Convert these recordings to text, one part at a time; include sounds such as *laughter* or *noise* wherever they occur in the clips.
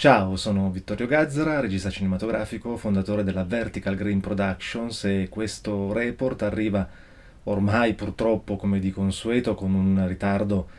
Ciao, sono Vittorio Gazzara, regista cinematografico, fondatore della Vertical Green Productions e questo report arriva ormai purtroppo come di consueto con un ritardo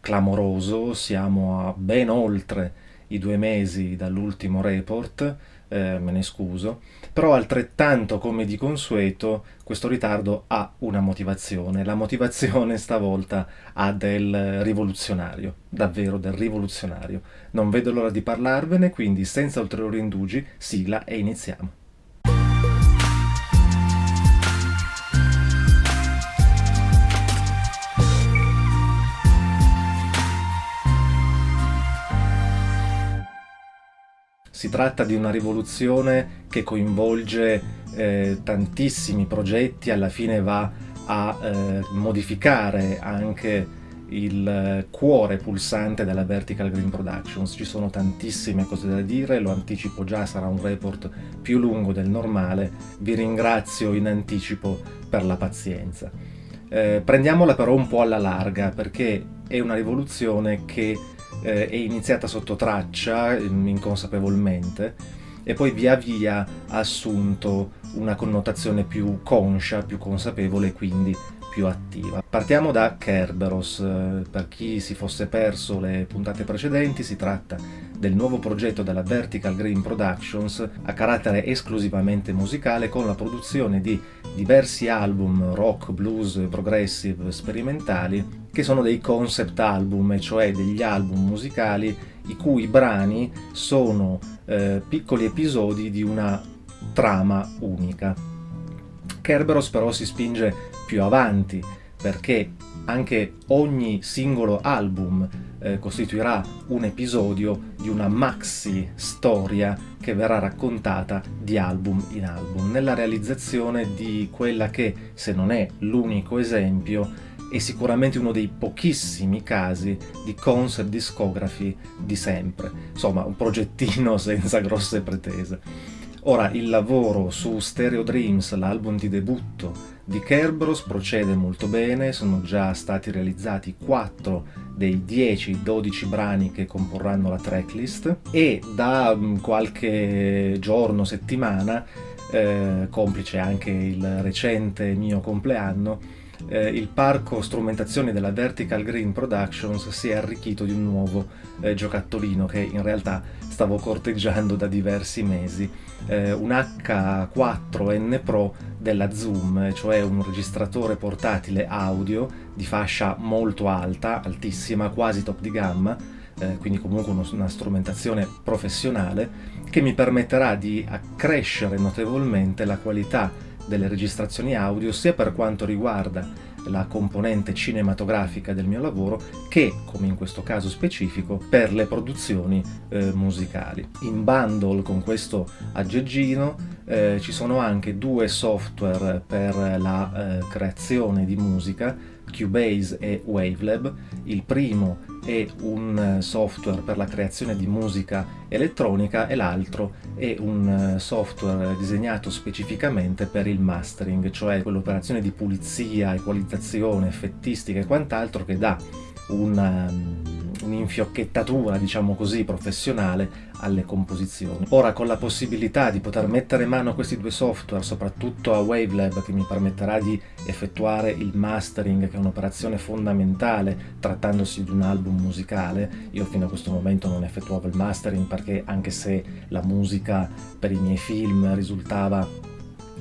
clamoroso, siamo a ben oltre i due mesi dall'ultimo report, eh, me ne scuso, però altrettanto come di consueto questo ritardo ha una motivazione, la motivazione stavolta ha del rivoluzionario, davvero del rivoluzionario. Non vedo l'ora di parlarvene, quindi senza ulteriori indugi, sigla e iniziamo. Si tratta di una rivoluzione che coinvolge eh, tantissimi progetti, alla fine va a eh, modificare anche il cuore pulsante della Vertical Green Productions. Ci sono tantissime cose da dire, lo anticipo già, sarà un report più lungo del normale. Vi ringrazio in anticipo per la pazienza. Eh, prendiamola però un po' alla larga, perché è una rivoluzione che eh, è iniziata sotto traccia, mm, inconsapevolmente, e poi via via ha assunto una connotazione più conscia, più consapevole e quindi più attiva. Partiamo da Kerberos, eh, per chi si fosse perso le puntate precedenti si tratta del nuovo progetto della Vertical Green Productions a carattere esclusivamente musicale con la produzione di diversi album rock, blues, progressive, sperimentali che sono dei concept album, cioè degli album musicali i cui brani sono eh, piccoli episodi di una trama unica. Kerberos però si spinge più avanti perché anche ogni singolo album eh, costituirà un episodio di una maxi storia che verrà raccontata di album in album, nella realizzazione di quella che, se non è l'unico esempio, è sicuramente uno dei pochissimi casi di concept discography di sempre. Insomma, un progettino *laughs* senza grosse pretese. Ora, il lavoro su Stereo Dreams, l'album di debutto di Kerberos, procede molto bene, sono già stati realizzati 4 dei 10-12 brani che comporranno la tracklist e da mm, qualche giorno, settimana, eh, complice anche il recente mio compleanno, eh, il parco strumentazioni della Vertical Green Productions si è arricchito di un nuovo eh, giocattolino che in realtà stavo corteggiando da diversi mesi, eh, un H4N Pro della Zoom, cioè un registratore portatile audio di fascia molto alta, altissima, quasi top di gamma, eh, quindi comunque uno, una strumentazione professionale, che mi permetterà di accrescere notevolmente la qualità delle registrazioni audio sia per quanto riguarda la componente cinematografica del mio lavoro che, come in questo caso specifico, per le produzioni eh, musicali. In bundle con questo aggeggino eh, ci sono anche due software per la eh, creazione di musica Cubase e Wavelab. Il primo è un software per la creazione di musica elettronica e l'altro è un software disegnato specificamente per il mastering, cioè quell'operazione di pulizia, equalizzazione, effettistica e quant'altro che dà una un'infiocchettatura, diciamo così, professionale alle composizioni. Ora, con la possibilità di poter mettere mano a questi due software, soprattutto a Wavelab, che mi permetterà di effettuare il mastering, che è un'operazione fondamentale trattandosi di un album musicale, io fino a questo momento non effettuavo il mastering perché anche se la musica per i miei film risultava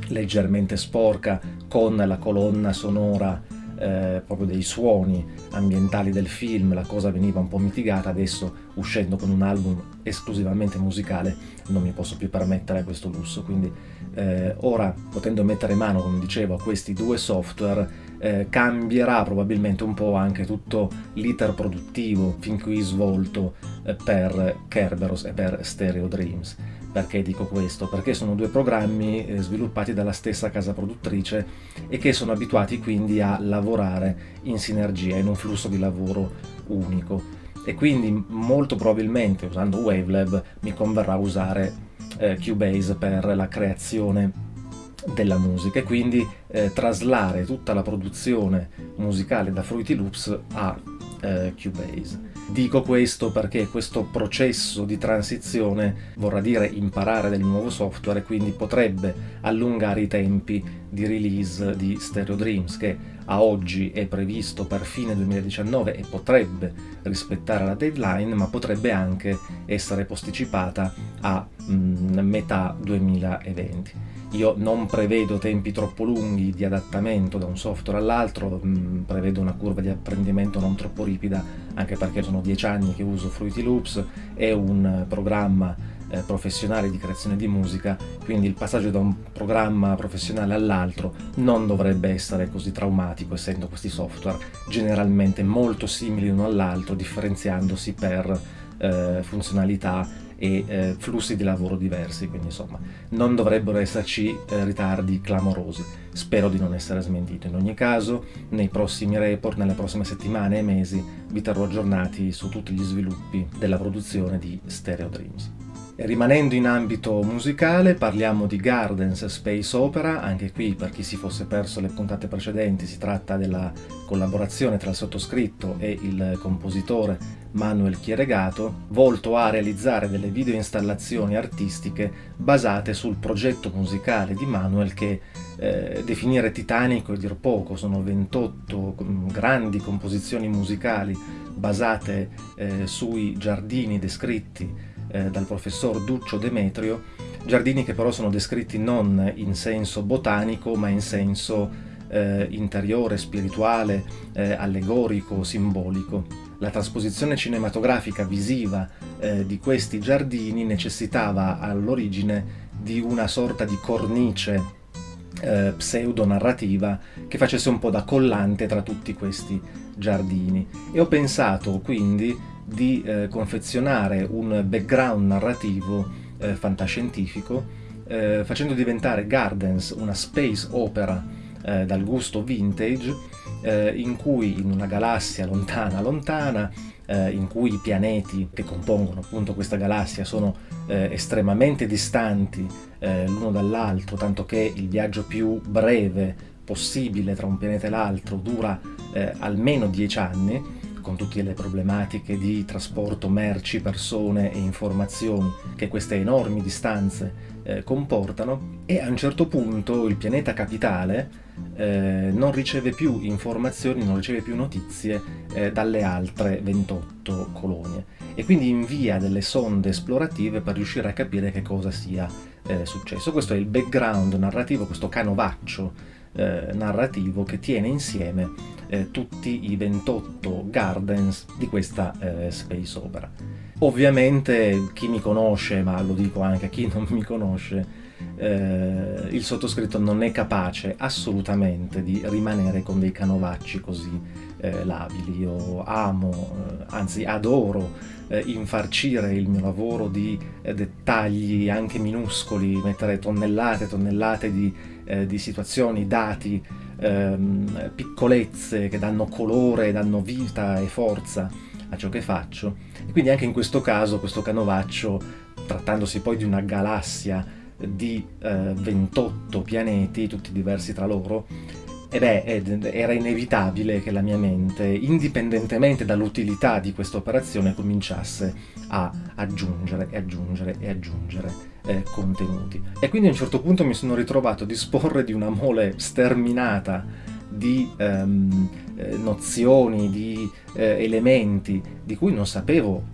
leggermente sporca, con la colonna sonora eh, proprio dei suoni ambientali del film, la cosa veniva un po' mitigata, adesso uscendo con un album esclusivamente musicale non mi posso più permettere questo lusso, quindi eh, ora potendo mettere mano, come dicevo, a questi due software eh, cambierà probabilmente un po' anche tutto l'iter produttivo fin qui svolto eh, per Kerberos e per Stereo Dreams. Perché dico questo? Perché sono due programmi eh, sviluppati dalla stessa casa produttrice e che sono abituati quindi a lavorare in sinergia, in un flusso di lavoro unico. E quindi molto probabilmente usando Wavelab mi converrà usare eh, Cubase per la creazione della musica e quindi eh, traslare tutta la produzione musicale da Fruity Loops a eh, Cubase. Dico questo perché questo processo di transizione vorrà dire imparare del nuovo software e quindi potrebbe allungare i tempi di release di Stereo Dreams che a oggi è previsto per fine 2019 e potrebbe rispettare la deadline ma potrebbe anche essere posticipata a mm, metà 2020. Io non prevedo tempi troppo lunghi di adattamento da un software all'altro, mm, prevedo una curva di apprendimento non troppo ripida, anche perché sono dieci anni che uso Fruity Loops, è un programma eh, professionale di creazione di musica, quindi il passaggio da un programma professionale all'altro non dovrebbe essere così traumatico, essendo questi software generalmente molto simili l'uno all'altro, differenziandosi per eh, funzionalità e eh, flussi di lavoro diversi, quindi insomma non dovrebbero esserci eh, ritardi clamorosi. Spero di non essere smentito. In ogni caso, nei prossimi report, nelle prossime settimane e mesi, vi terrò aggiornati su tutti gli sviluppi della produzione di Stereo Dreams. Rimanendo in ambito musicale parliamo di Gardens Space Opera, anche qui per chi si fosse perso le puntate precedenti si tratta della collaborazione tra il sottoscritto e il compositore Manuel Chieregato, volto a realizzare delle video installazioni artistiche basate sul progetto musicale di Manuel che eh, definire titanico è dir poco, sono 28 mm, grandi composizioni musicali basate eh, sui giardini descritti eh, dal professor Duccio Demetrio, giardini che però sono descritti non in senso botanico ma in senso eh, interiore, spirituale, eh, allegorico, simbolico. La trasposizione cinematografica visiva eh, di questi giardini necessitava all'origine di una sorta di cornice eh, pseudo-narrativa che facesse un po' da collante tra tutti questi giardini. E ho pensato quindi di eh, confezionare un background narrativo eh, fantascientifico eh, facendo diventare Gardens una space opera eh, dal gusto vintage eh, in cui in una galassia lontana lontana eh, in cui i pianeti che compongono appunto questa galassia sono estremamente distanti l'uno dall'altro tanto che il viaggio più breve possibile tra un pianeta e l'altro dura almeno 10 anni con tutte le problematiche di trasporto merci, persone e informazioni che queste enormi distanze eh, comportano e a un certo punto il pianeta capitale eh, non riceve più informazioni, non riceve più notizie eh, dalle altre 28 colonie e quindi invia delle sonde esplorative per riuscire a capire che cosa sia eh, successo. Questo è il background narrativo, questo canovaccio eh, narrativo che tiene insieme eh, tutti i 28 gardens di questa space opera. Ovviamente chi mi conosce, ma lo dico anche a chi *laughs* non mi conosce, eh, il sottoscritto non è capace assolutamente di rimanere con dei canovacci così eh, labili. Io amo, eh, anzi adoro eh, infarcire il mio lavoro di eh, dettagli anche minuscoli, mettere tonnellate e tonnellate di, eh, di, situazioni, dati, ehm, piccolezze che danno colore, danno vita e forza a ciò che faccio. E quindi anche in questo caso questo canovaccio, trattandosi poi di una galassia di eh, 28 pianeti, tutti diversi tra loro, e beh, era inevitabile che la mia mente, indipendentemente dall'utilità di questa operazione, cominciasse a aggiungere e aggiungere e aggiungere eh, contenuti. E quindi a un certo punto mi sono ritrovato a disporre di una mole sterminata di ehm, eh, nozioni, di eh, elementi di cui non sapevo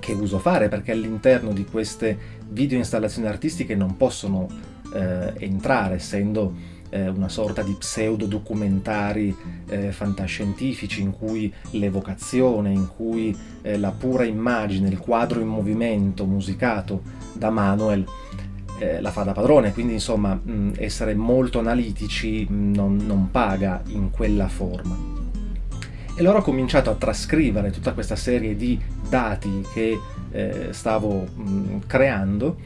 che uso fare, perché all'interno di queste video installazioni artistiche non possono eh, entrare, essendo eh, una sorta di pseudo documentari eh, fantascientifici in cui l'evocazione, in cui eh, la pura immagine, il quadro in movimento musicato da Manuel eh, la fa da padrone, quindi insomma mh, essere molto analitici non, non paga in quella forma. E allora ho cominciato a trascrivere tutta questa serie di dati che eh, stavo mh, creando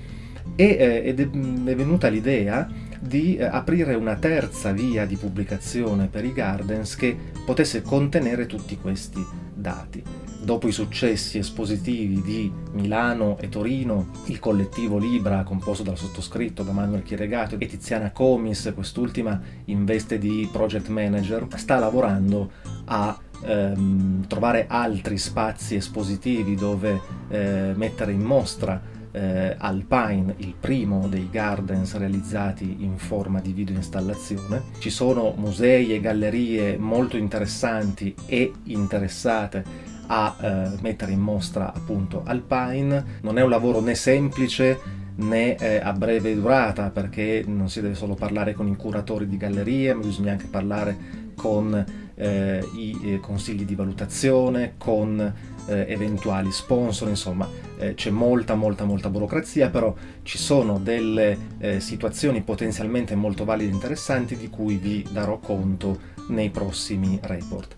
e, eh, ed è, è venuta l'idea di eh, aprire una terza via di pubblicazione per i Gardens che potesse contenere tutti questi dati. Dopo i successi espositivi di Milano e Torino, il collettivo Libra, composto dal sottoscritto, da Manuel Chieregato e Tiziana Comis, quest'ultima in veste di project manager, sta lavorando a ehm, trovare altri spazi espositivi dove eh, mettere in mostra eh, Alpine, il primo dei gardens realizzati in forma di video installazione. Ci sono musei e gallerie molto interessanti e interessate a eh, mettere in mostra appunto Alpine. Non è un lavoro né semplice né eh, a breve durata perché non si deve solo parlare con i curatori di gallerie ma bisogna anche parlare con eh, i eh, consigli di valutazione, con eh, eventuali sponsor, insomma eh, c'è molta molta molta burocrazia, però ci sono delle eh, situazioni potenzialmente molto valide e interessanti di cui vi darò conto nei prossimi report.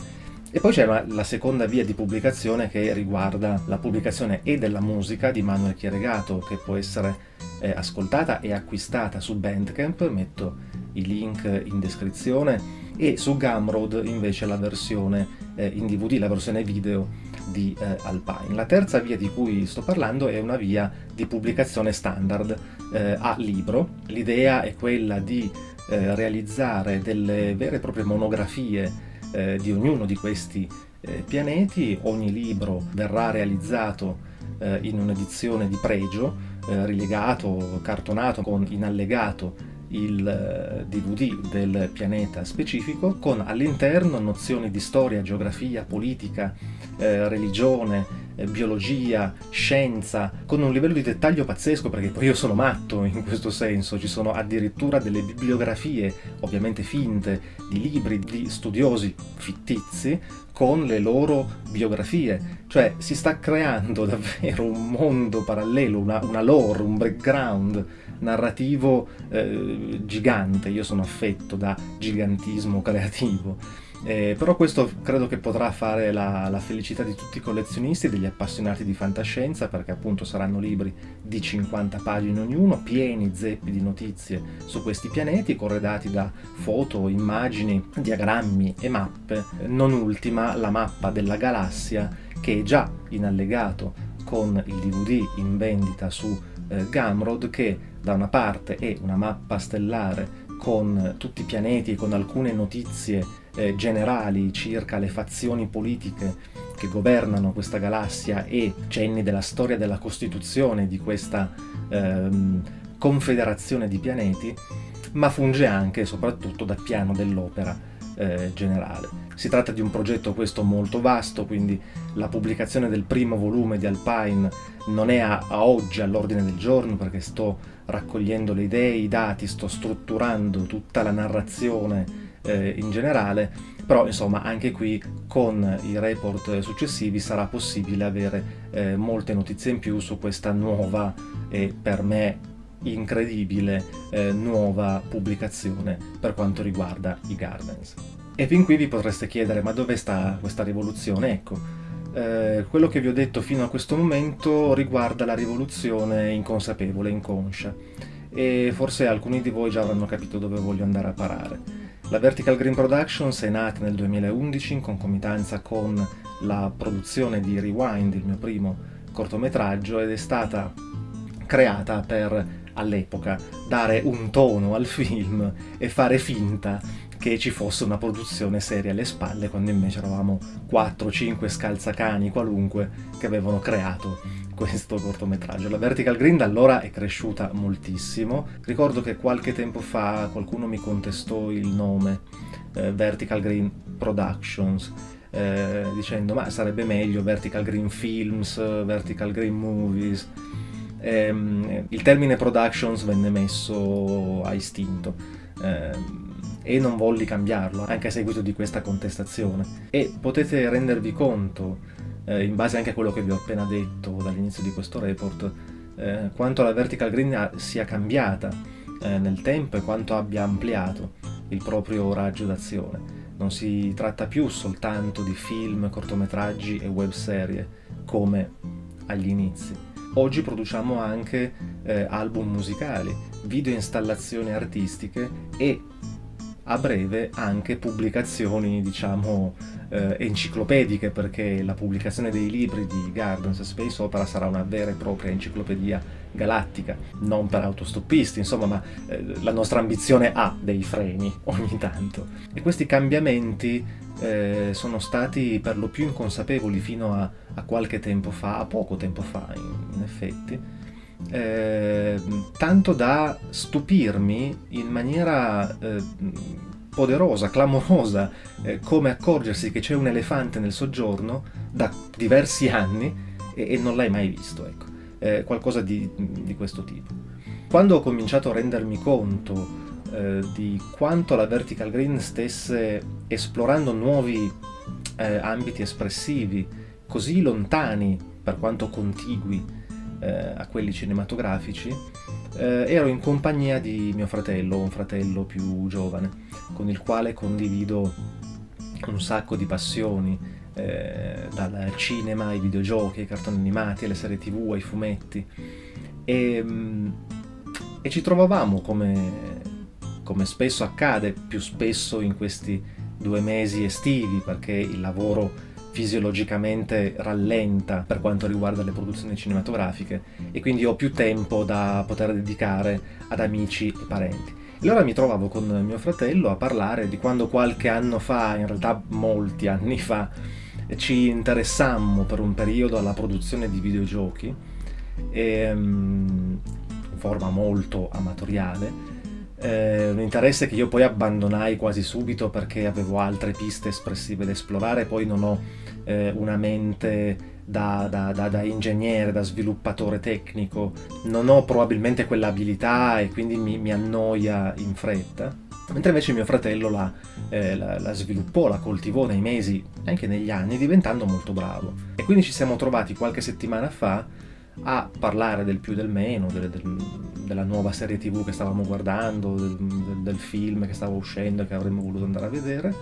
E poi c'è la seconda via di pubblicazione che riguarda la pubblicazione e della musica di Manuel Chieregato, che può essere eh, ascoltata e acquistata su Bandcamp, metto i link in descrizione, e su Gumroad invece la versione eh, in DVD, la versione video di eh, Alpine. La terza via di cui sto parlando è una via di pubblicazione standard eh, a libro. L'idea è quella di eh, realizzare delle vere e proprie monografie eh, di ognuno di questi eh, pianeti. Ogni libro verrà realizzato in un'edizione di pregio, rilegato, cartonato con in allegato il DVD eh, del pianeta specifico con all'interno nozioni di storia, geografia, politica, eh, religione, eh, biologia, scienza, con un livello di dettaglio pazzesco perché poi io sono matto in questo senso, ci sono addirittura delle bibliografie, ovviamente finte, di libri di studiosi fittizi con le loro biografie, cioè si sta creando *laughs* davvero un mondo parallelo, una, una lore, un background narrativo eh, gigante, io sono affetto da gigantismo creativo, eh, però questo credo che potrà fare la, la, felicità di tutti i collezionisti e degli appassionati di fantascienza perché appunto saranno libri di 50 pagine ognuno, pieni zeppi di notizie su questi pianeti, corredati da foto, immagini, diagrammi e mappe, non ultima la mappa della galassia che è già in allegato con il DVD in vendita su eh, Gumroad che da una parte è una mappa stellare con tutti i pianeti e con alcune notizie eh, generali circa le fazioni politiche che governano questa galassia e cenni della storia della costituzione di questa ehm, confederazione di pianeti, ma funge anche e soprattutto da piano dell'opera eh, generale. Si tratta di un progetto questo molto vasto, quindi la pubblicazione del primo volume di Alpine non è a, a oggi all'ordine del giorno perché sto raccogliendo le idee, i dati, sto strutturando tutta la narrazione eh, in generale, però insomma anche qui con i report successivi sarà possibile avere eh, molte notizie in più su questa nuova e per me incredibile eh, nuova pubblicazione per quanto riguarda i Gardens. E fin qui vi potreste chiedere ma dove sta questa rivoluzione? Ecco, eh, quello che vi ho detto fino a questo momento riguarda la rivoluzione inconsapevole, inconscia e forse alcuni di voi già avranno capito dove voglio andare a parare. La Vertical Green Productions è nata nel 2011 in concomitanza con la produzione di Rewind, il mio primo cortometraggio, ed è stata creata per all'epoca dare un tono al film e fare finta che ci fosse una produzione seria alle spalle quando invece eravamo 4-5 scalzacani qualunque che avevano creato questo cortometraggio. La Vertical Green da allora è cresciuta moltissimo. Ricordo che qualche tempo fa qualcuno mi contestò il nome eh, Vertical Green Productions eh, dicendo ma sarebbe meglio Vertical Green Films, Vertical Green Movies ehm, il termine productions venne messo a istinto ehm, e non volli cambiarlo anche a seguito di questa contestazione. E potete rendervi conto eh, in base anche a quello che vi ho appena detto dall'inizio di questo report eh, quanto la vertical green sia cambiata eh, nel tempo e quanto abbia ampliato il proprio raggio d'azione. Non si tratta più soltanto di film, cortometraggi e webserie come agli inizi. Oggi produciamo anche eh, album musicali, video installazioni artistiche e a breve anche pubblicazioni, diciamo, eh, enciclopediche, perché la pubblicazione dei libri di Gardens Space Opera sarà una vera e propria enciclopedia galattica, non per autostoppisti, insomma, ma eh, la nostra ambizione ha dei freni *laughs* ogni tanto. E questi cambiamenti eh, sono stati per lo più inconsapevoli fino a, a, qualche tempo fa, a poco tempo fa in, in effetti, eh, tanto da stupirmi in maniera eh, poderosa, clamorosa, eh, come accorgersi che c'è un elefante nel soggiorno da diversi anni e, e non l'hai mai visto, ecco, eh, qualcosa di, di, questo tipo. Quando ho cominciato a rendermi conto eh, di quanto la Vertical Green stesse esplorando nuovi eh, ambiti espressivi così lontani, per quanto contigui, eh, a quelli cinematografici, eh, ero in compagnia di mio fratello, un fratello più giovane, con il quale condivido un sacco di passioni, eh, dal cinema ai videogiochi, ai cartoni animati, alle serie tv, ai fumetti. E, mm, e ci trovavamo, come, come spesso accade, più spesso in questi due mesi estivi, perché il lavoro fisiologicamente rallenta per quanto riguarda le produzioni cinematografiche e quindi ho più tempo da poter dedicare ad amici e parenti. E allora mi trovavo con mio fratello a parlare di quando qualche anno fa, in realtà molti anni fa, ci interessammo per un periodo alla produzione di videogiochi e, um, in forma molto amatoriale eh, un interesse che io poi abbandonai quasi subito perché avevo altre piste espressive da esplorare, poi non ho eh, una mente da, da, da, da, ingegnere, da sviluppatore tecnico, non ho probabilmente quell'abilità e quindi mi, mi, annoia in fretta. Mentre invece mio fratello la, eh, la, la, sviluppò, la coltivò nei mesi, anche negli anni, diventando molto bravo. E quindi ci siamo trovati qualche settimana fa a parlare del più del meno, del, del, della nuova serie tv che stavamo guardando, del, del, film che stava uscendo e che avremmo voluto andare a vedere.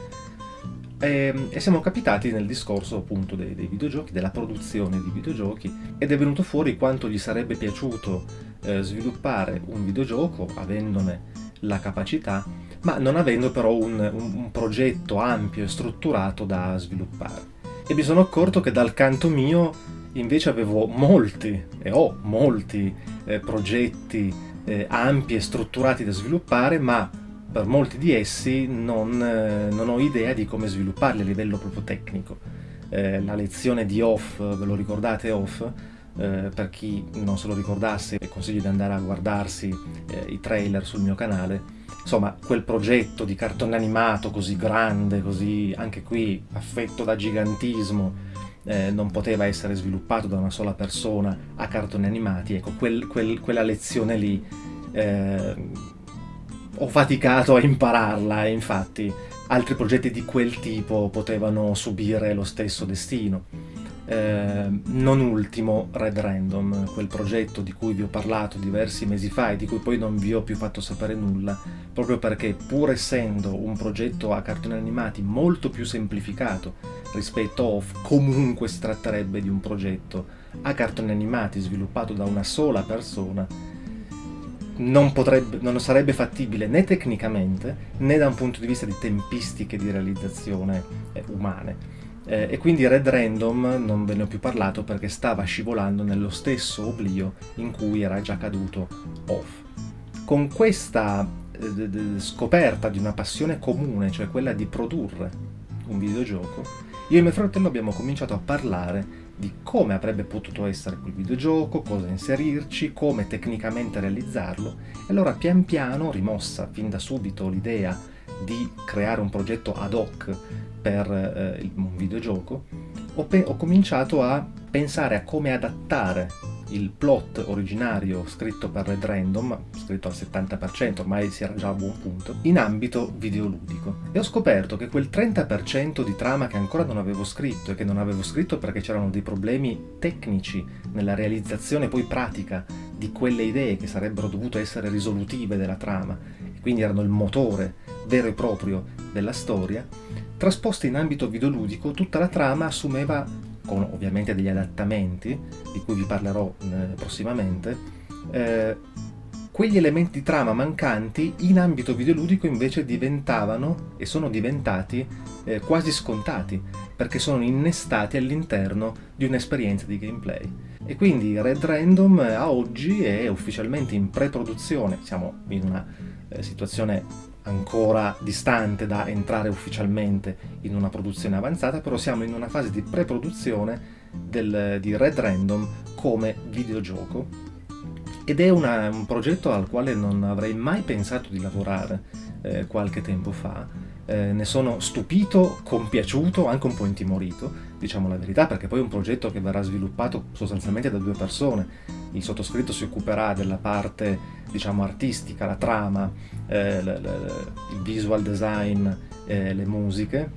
E, ehm, e siamo capitati nel discorso appunto dei, dei, videogiochi, della produzione di videogiochi ed è venuto fuori quanto gli sarebbe piaciuto eh, sviluppare un videogioco avendone la capacità, ma non avendo però un, un, un progetto ampio e strutturato da sviluppare. E mi sono accorto che dal canto mio invece avevo molti, e ho molti, eh, progetti eh, ampi e strutturati da sviluppare, ma per molti di essi non, eh, non, ho idea di come svilupparli a livello proprio tecnico. Eh, la lezione di Off, ve lo ricordate Off? Eh, per chi non se lo ricordasse, consiglio di andare a guardarsi eh, i trailer sul mio canale. Insomma, quel progetto di cartone animato così grande, così anche qui affetto da gigantismo, eh, non poteva essere sviluppato da una sola persona a cartoni animati, ecco, quel, quel, quella lezione lì eh, ho faticato a impararla e infatti altri progetti di quel tipo potevano subire lo stesso destino. Eh, non ultimo Red Random, quel progetto di cui vi ho parlato diversi mesi fa e di cui poi non vi ho più fatto sapere nulla, proprio perché pur essendo un progetto a cartoni animati molto più semplificato rispetto a Off, comunque si tratterebbe di un progetto a cartoni animati sviluppato da una sola persona non, potrebbe, non sarebbe fattibile né tecnicamente né da un punto di vista di tempistiche di realizzazione eh, umane. Eh, e quindi Red Random non ve ne ho più parlato perché stava scivolando nello stesso oblio in cui era già caduto Off. Con questa eh, scoperta di una passione comune, cioè quella di produrre un videogioco, io e mio fratello abbiamo cominciato a parlare di come avrebbe potuto essere quel videogioco, cosa inserirci, come tecnicamente realizzarlo, e allora pian piano, rimossa fin da subito l'idea di creare un progetto ad hoc per eh, un videogioco, ho, ho cominciato a pensare a come adattare il plot originario scritto per Red Random, scritto al 70%, ormai si era già a buon punto, in ambito videoludico. E ho scoperto che quel 30% di trama che ancora non avevo scritto, e che non avevo scritto perché c'erano dei problemi tecnici nella realizzazione poi pratica di quelle idee che sarebbero dovute essere risolutive della trama, e quindi erano il motore vero e proprio della storia, trasposta in ambito videoludico tutta la trama assumeva con ovviamente degli adattamenti, di cui vi parlerò eh, prossimamente, eh, quegli elementi di trama mancanti in ambito videoludico invece diventavano e sono diventati eh, quasi scontati, perché sono innestati all'interno di un'esperienza di gameplay. E quindi Red Random a oggi è ufficialmente in pre-produzione, siamo in una eh, situazione ancora distante da entrare ufficialmente in una produzione avanzata, però siamo in una fase di pre-produzione di Red Random come videogioco ed è una, un progetto al quale non avrei mai pensato di lavorare eh, qualche tempo fa. Eh, ne sono stupito, compiaciuto, anche un po' intimorito, diciamo la verità, perché poi è un progetto che verrà sviluppato sostanzialmente da due persone. Il sottoscritto si occuperà della parte, diciamo, artistica, la trama, eh, il visual design, eh, le musiche,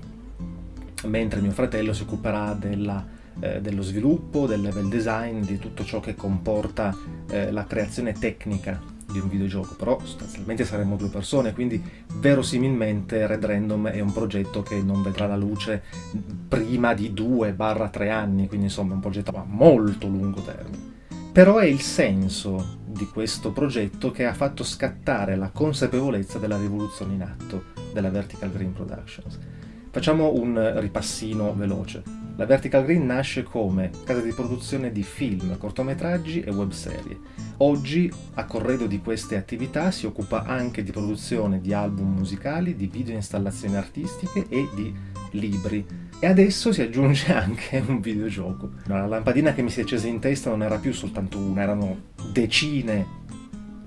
mentre mio fratello si occuperà della eh, dello sviluppo, del level design, di tutto ciò che comporta eh, la creazione tecnica di un videogioco, però sostanzialmente saremmo due persone, quindi verosimilmente Red Random è un progetto che non vedrà la luce prima di 2-3 anni, quindi insomma è un progetto a molto lungo termine. Però è il senso di questo progetto che ha fatto scattare la consapevolezza della rivoluzione in atto della Vertical Green Productions. Facciamo un ripassino veloce. La Vertical Green nasce come casa di produzione di film, cortometraggi e webserie. Oggi, a corredo di queste attività, si occupa anche di produzione di album musicali, di video installazioni artistiche e di libri. E adesso si aggiunge *laughs* anche un videogioco. La lampadina che mi si è accesa in testa non era più soltanto una, erano decine,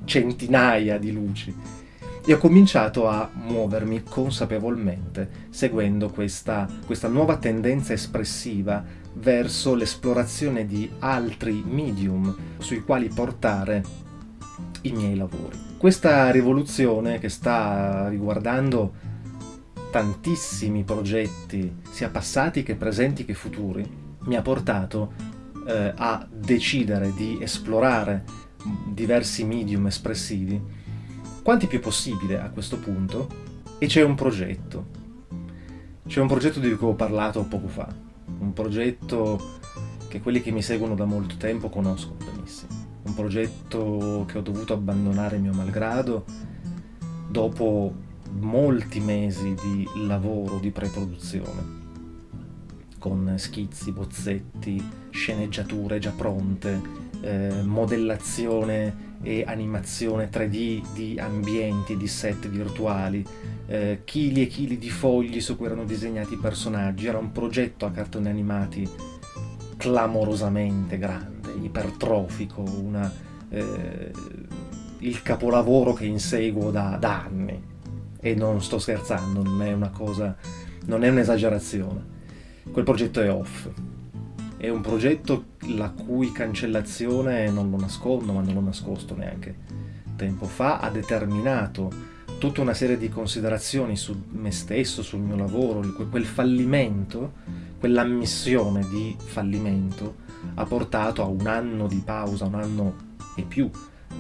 centinaia di luci e ho cominciato a muovermi consapevolmente, seguendo questa, questa nuova tendenza espressiva verso l'esplorazione di altri medium sui quali portare i miei lavori. Questa rivoluzione che sta riguardando tantissimi progetti, sia passati che presenti che futuri, mi ha portato eh, a decidere di esplorare diversi medium espressivi quanti più possibile a questo punto, e c'è un progetto. C'è un progetto di cui ho parlato poco fa, un progetto che quelli che mi seguono da molto tempo conoscono benissimo. Un progetto che ho dovuto abbandonare mio malgrado dopo molti mesi di lavoro di pre-produzione, con schizzi, bozzetti, sceneggiature già pronte, eh, modellazione e animazione 3D di ambienti, di set virtuali, eh, chili e chili di fogli su cui erano disegnati i personaggi, era un progetto a cartoni animati clamorosamente grande, ipertrofico, una, eh, il capolavoro che inseguo da, da anni. E non sto scherzando, non è una cosa, non è un'esagerazione. Quel progetto è off, è un progetto la cui cancellazione, non lo nascondo, ma non l'ho nascosto neanche tempo fa, ha determinato tutta una serie di considerazioni su me stesso, sul mio lavoro, quel fallimento, quell'ammissione di fallimento ha portato a un anno di pausa, un anno e più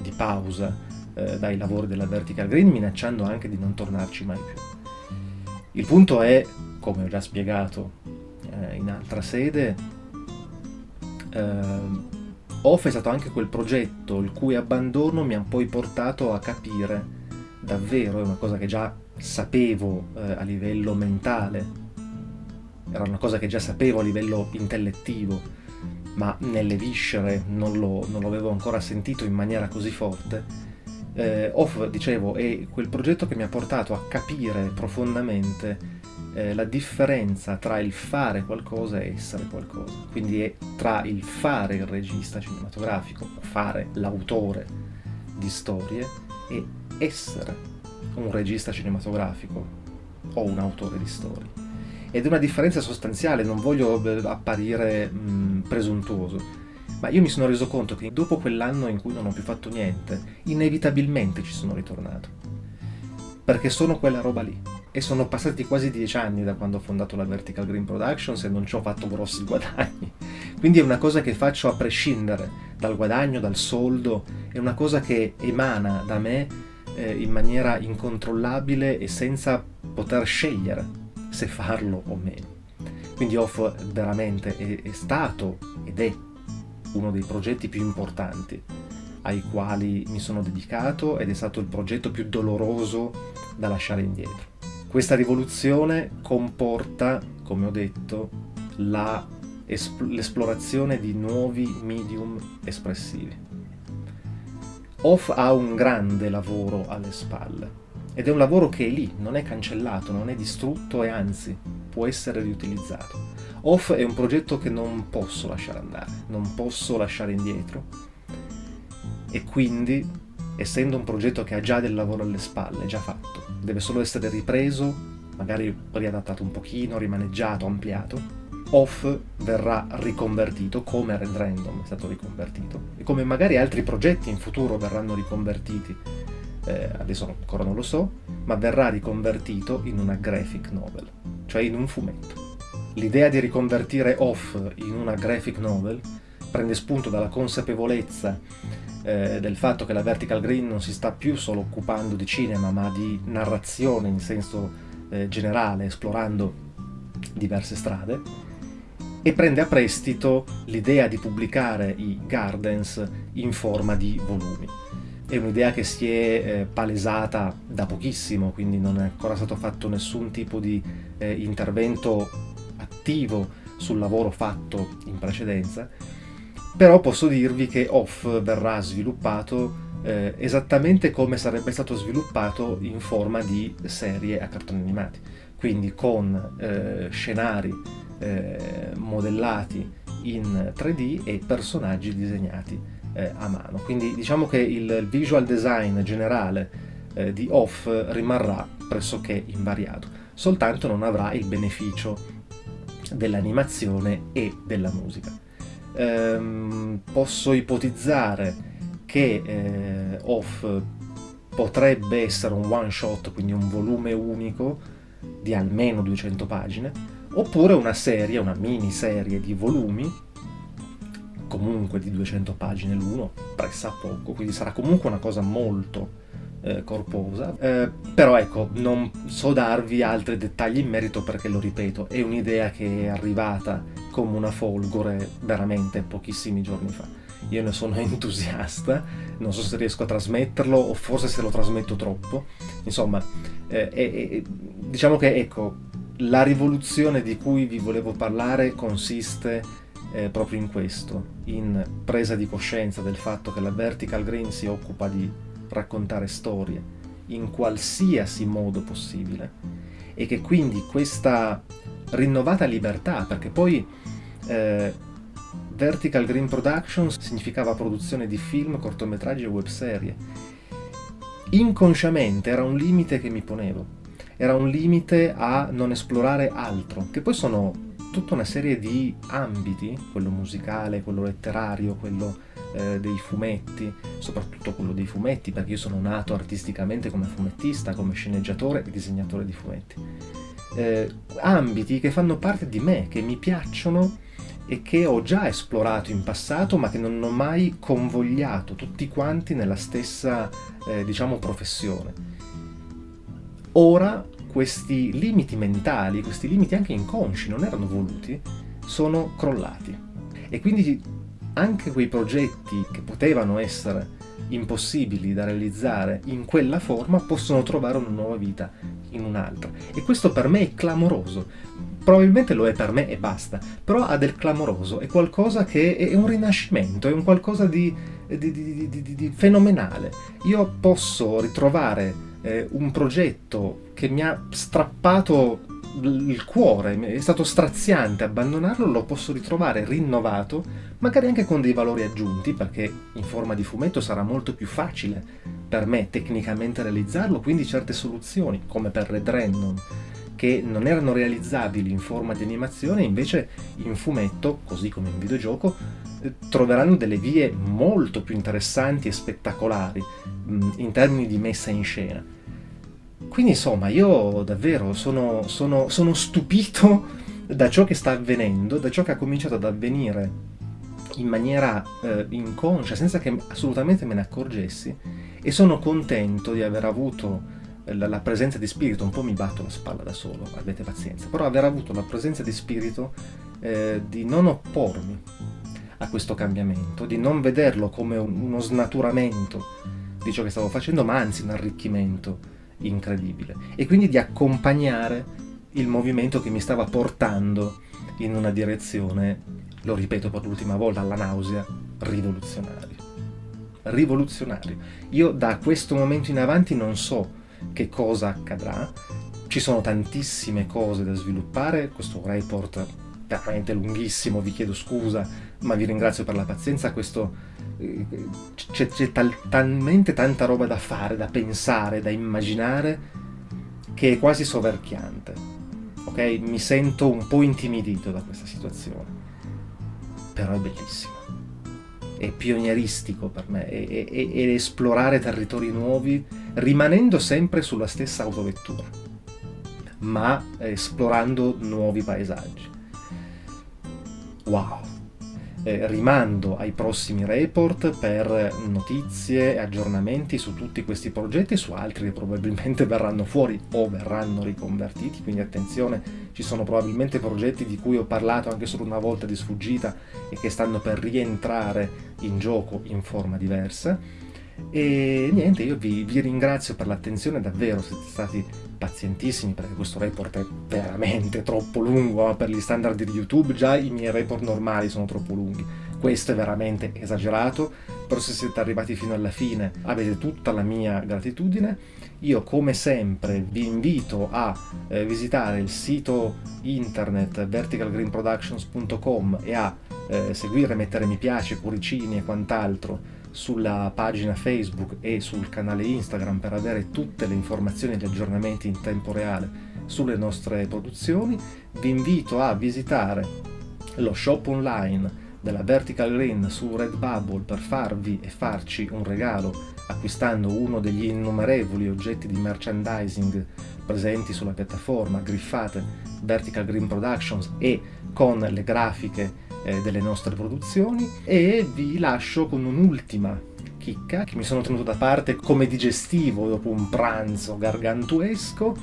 di pausa eh, dai lavori della Vertical Green, minacciando anche di non tornarci mai più. Il punto è, come ho già spiegato eh, in altra sede, eh, Off è stato anche quel progetto il cui abbandono mi ha poi portato a capire davvero, è una cosa che già sapevo eh, a livello mentale, era una cosa che già sapevo a livello intellettivo, ma nelle viscere non lo, non lo avevo ancora sentito in maniera così forte. Eh, Off, dicevo, è quel progetto che mi ha portato a capire profondamente eh, la differenza tra il fare qualcosa e essere qualcosa. Quindi è tra il fare il regista cinematografico, fare l'autore di storie, e essere un regista cinematografico o un autore di storie. Ed è una differenza sostanziale, non voglio eh, apparire mh, presuntuoso, ma io mi sono reso conto che dopo quell'anno in cui non ho più fatto niente, inevitabilmente ci sono ritornato. Perché sono quella roba lì e sono passati quasi dieci anni da quando ho fondato la Vertical Green Productions e non ci ho fatto grossi guadagni. Quindi è una cosa che faccio a prescindere dal guadagno, dal soldo, è una cosa che emana da me eh, in maniera incontrollabile e senza poter scegliere se farlo o meno. Quindi Off veramente è, è stato ed è uno dei progetti più importanti ai quali mi sono dedicato ed è stato il progetto più doloroso da lasciare indietro. Questa rivoluzione comporta, come ho detto, l'esplorazione di nuovi medium espressivi. Off ha un grande lavoro alle spalle ed è un lavoro che è lì, non è cancellato, non è distrutto e anzi può essere riutilizzato. Off è un progetto che non posso lasciare andare, non posso lasciare indietro e quindi, essendo un progetto che ha già del lavoro alle spalle, già fatto, deve solo essere ripreso, magari riadattato un pochino, rimaneggiato, ampliato, Off verrà riconvertito come Red Random è stato riconvertito. E come magari altri progetti in futuro verranno riconvertiti. Eh, adesso ancora non lo so ma verrà riconvertito in una graphic novel cioè in un fumetto. L'idea di riconvertire Off in una graphic novel prende spunto dalla consapevolezza eh, del fatto che la Vertical Green non si sta più solo occupando di cinema, ma di narrazione in senso eh, generale, esplorando diverse strade, e prende a prestito l'idea di pubblicare i Gardens in forma di volumi. È un'idea che si è eh, palesata da pochissimo, quindi non è ancora stato fatto nessun tipo di eh, intervento attivo sul lavoro fatto in precedenza, però posso dirvi che Off verrà sviluppato eh, esattamente come sarebbe stato sviluppato in forma di serie a cartoni animati, quindi con eh, scenari eh, modellati in 3D e personaggi disegnati eh, a mano. Quindi diciamo che il visual design generale eh, di Off rimarrà pressoché invariato, soltanto non avrà il beneficio dell'animazione e della musica ehm, posso ipotizzare che eh, Off potrebbe essere un one shot, quindi un volume unico di almeno 200 pagine, oppure una serie, una miniserie di volumi, comunque di 200 pagine l'uno, pressa poco, quindi sarà comunque una cosa molto eh, corposa, eh, però ecco, non so darvi altri dettagli in merito perché lo ripeto, è un'idea che è arrivata come una folgore veramente pochissimi giorni fa. Io ne sono *laughs* entusiasta, non so se riesco a trasmetterlo o forse se lo trasmetto troppo, insomma, eh, eh, diciamo che ecco, la rivoluzione di cui vi volevo parlare consiste eh, proprio in questo, in presa di coscienza del fatto che la Vertical Green si occupa di raccontare storie in qualsiasi modo possibile e che quindi questa rinnovata libertà, perché poi eh, Vertical Green Productions significava produzione di film, cortometraggi e webserie. Inconsciamente era un limite che mi ponevo, era un limite a non esplorare altro, che poi sono tutta una serie di ambiti, quello musicale, quello letterario, quello eh, dei fumetti, soprattutto quello dei fumetti, perché io sono nato artisticamente come fumettista, come sceneggiatore e disegnatore di fumetti. Eh, ambiti che fanno parte di me, che mi piacciono e che ho già esplorato in passato ma che non ho mai convogliato tutti quanti nella stessa, eh, diciamo, professione. Ora questi limiti mentali, questi limiti anche inconsci, non erano voluti, sono crollati. E quindi anche quei progetti che potevano essere impossibili da realizzare in quella forma possono trovare una nuova vita in un'altra. E questo per me è clamoroso. Probabilmente lo è per me e basta, però ha del clamoroso, è qualcosa che è un rinascimento, è un qualcosa di, di, di, di fenomenale. Io posso ritrovare eh, un progetto che mi ha strappato il cuore, è stato straziante abbandonarlo, lo posso ritrovare rinnovato, magari anche con dei valori aggiunti, perché in forma di fumetto sarà molto più facile per me tecnicamente realizzarlo, quindi certe soluzioni, come per Red Random, che non erano realizzabili in forma di animazione, invece in fumetto, così come in videogioco, eh, troveranno delle vie molto più interessanti e spettacolari in termini di messa in scena. Quindi insomma io davvero sono, sono, sono stupito da ciò che sta avvenendo, da ciò che ha cominciato ad avvenire in maniera eh, inconscia, senza che assolutamente me ne accorgessi, e sono contento di aver avuto la, la, presenza di spirito, un po' mi batto la spalla da solo, avete pazienza, però aver avuto la presenza di spirito eh, di non oppormi a questo cambiamento, di non vederlo come uno snaturamento di ciò che stavo facendo, ma anzi un arricchimento incredibile. E quindi di accompagnare il movimento che mi stava portando in una direzione, lo ripeto per l'ultima volta, alla nausea, rivoluzionaria. Rivoluzionario. Io da questo momento in avanti non so che cosa accadrà, ci sono tantissime cose da sviluppare, questo report veramente lunghissimo, vi chiedo scusa, ma vi ringrazio per la pazienza, questo eh, c'è tal talmente tanta roba da fare, da pensare, da immaginare, che è quasi soverchiante. Ok? Mi sento un po' intimidito da questa situazione. Però è bellissimo. È pionieristico per me, è, è, è esplorare territori nuovi, rimanendo sempre sulla stessa autovettura ma esplorando nuovi paesaggi. Wow! Eh, rimando ai prossimi report per notizie e aggiornamenti su tutti questi progetti e su altri che probabilmente *laughs* verranno fuori o verranno riconvertiti, quindi attenzione, ci sono probabilmente progetti di cui ho parlato anche solo una volta di sfuggita e che stanno per rientrare in gioco in forma diversa. E niente, io vi, vi ringrazio per l'attenzione, davvero siete stati pazientissimi perché questo report è veramente troppo lungo per gli standard di YouTube, già i miei report normali sono troppo lunghi. Questo è veramente esagerato, però se siete arrivati fino alla fine avete tutta la mia gratitudine. Io come sempre vi invito a eh, visitare il sito internet verticalgreenproductions.com e a eh, seguire, mettere mi piace, cuoricini e quant'altro sulla pagina Facebook e sul canale Instagram per avere tutte le informazioni e gli aggiornamenti in tempo reale sulle nostre produzioni. Vi invito a visitare lo shop online della Vertical Green su Redbubble per farvi e farci un regalo acquistando uno degli innumerevoli oggetti di merchandising presenti sulla piattaforma griffate Vertical Green Productions e con le grafiche eh, delle nostre produzioni e vi lascio con un'ultima chicca che mi sono tenuto da parte come digestivo dopo un pranzo gargantuesco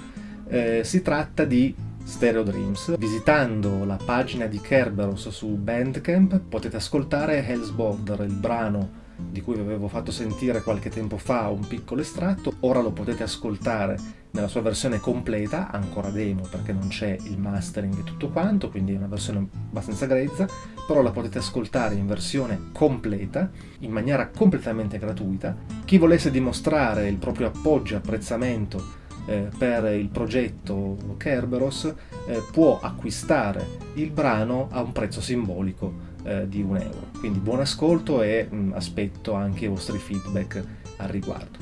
eh, si tratta di Stereo Dreams. Visitando la pagina di Kerberos su Bandcamp potete ascoltare Hell's Border, il brano di cui vi avevo fatto sentire qualche tempo fa un piccolo estratto, ora lo potete ascoltare nella sua versione completa, ancora demo perché non c'è il mastering e tutto quanto, quindi è una versione abbastanza grezza, però la potete ascoltare in versione completa, in maniera completamente gratuita. Chi volesse dimostrare il proprio appoggio e apprezzamento eh, per il progetto Kerberos eh, può acquistare il brano a un prezzo simbolico eh, di un euro. Quindi buon ascolto e mh, mm, aspetto anche i vostri feedback al riguardo.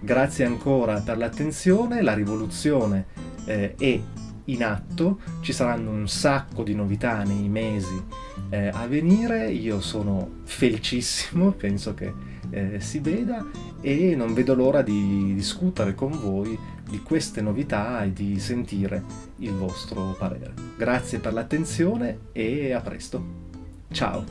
Grazie ancora per l'attenzione, la rivoluzione eh, è in atto, ci saranno un sacco di novità nei mesi eh, a venire, io sono felicissimo, *laughs* penso che eh, si veda e non vedo l'ora di discutere con voi di queste novità e di sentire il vostro parere. Grazie per l'attenzione e a presto! Ciao!